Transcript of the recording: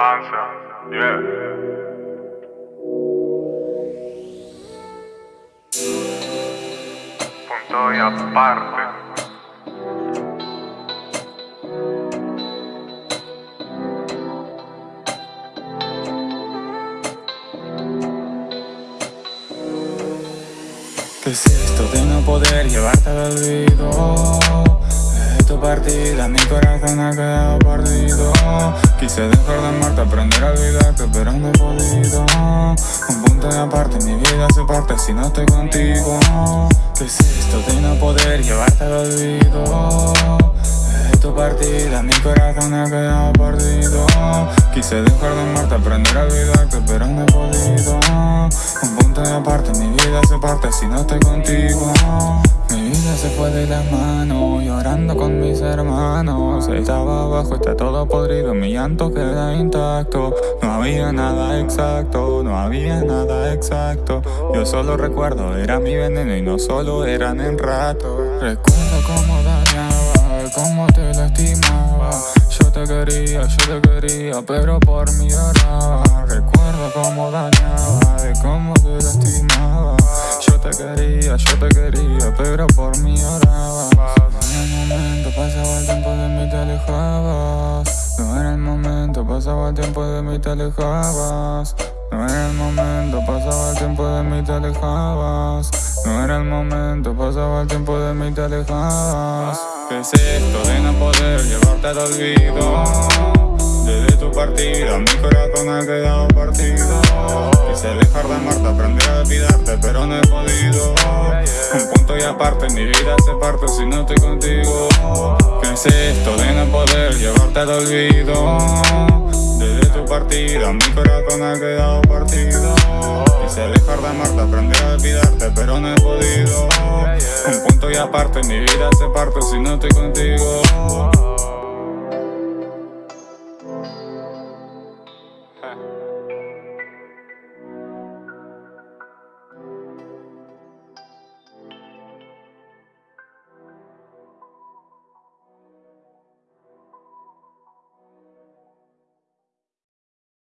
Panza, yeah. Punto y aparte. ¿Qué es esto de no poder llevarte al olvido? Partida mi corazón ha quedado perdido. Quise dejar de amarte, aprender a olvidarte, pero no he podido. Un punto de aparte, mi vida se parte si no estoy contigo. ¿Qué es esto de no poder llevarte al olvido? Desde tu partida mi corazón ha quedado perdido. Quise dejar de amarte, aprender a olvidarte, pero no he podido vida se parte si no estoy contigo. Mi vida se fue de las manos, llorando con mis hermanos. Estaba abajo, está todo podrido, mi llanto queda intacto. No había nada exacto, no había nada exacto. Yo solo recuerdo, era mi veneno y no solo eran en rato. Recuerdo cómo dañaba, cómo te lastimaba. Yo te quería, yo te quería, pero por mí lloraba. Recuerdo cómo dañaba, de cómo te lastimaba Te quería, yo te quería, pero por mí lloraba No era el momento, pasaba el tiempo de mí te alejabas. No era el momento, pasaba el tiempo de mí te alejabas. No era el momento, pasaba el tiempo de mí te alejabas. No era el momento, pasaba el tiempo de mí te alejabas. ¿Qué es esto de no poder llevarte al olvido? Desde tu partida mi corazón ha quedado partido. Quise dejar de amarte, aprender a olvidarte pero no he podido. Un punto y aparte, mi vida se parte si no estoy contigo. ¿Qué es esto de no poder llevarte al olvido? Desde tu partida, mi corazón ha quedado partido. Quise dejar de amarte, aprendí a olvidarte, pero no he podido. Un punto y aparte, mi vida se parte si no estoy contigo.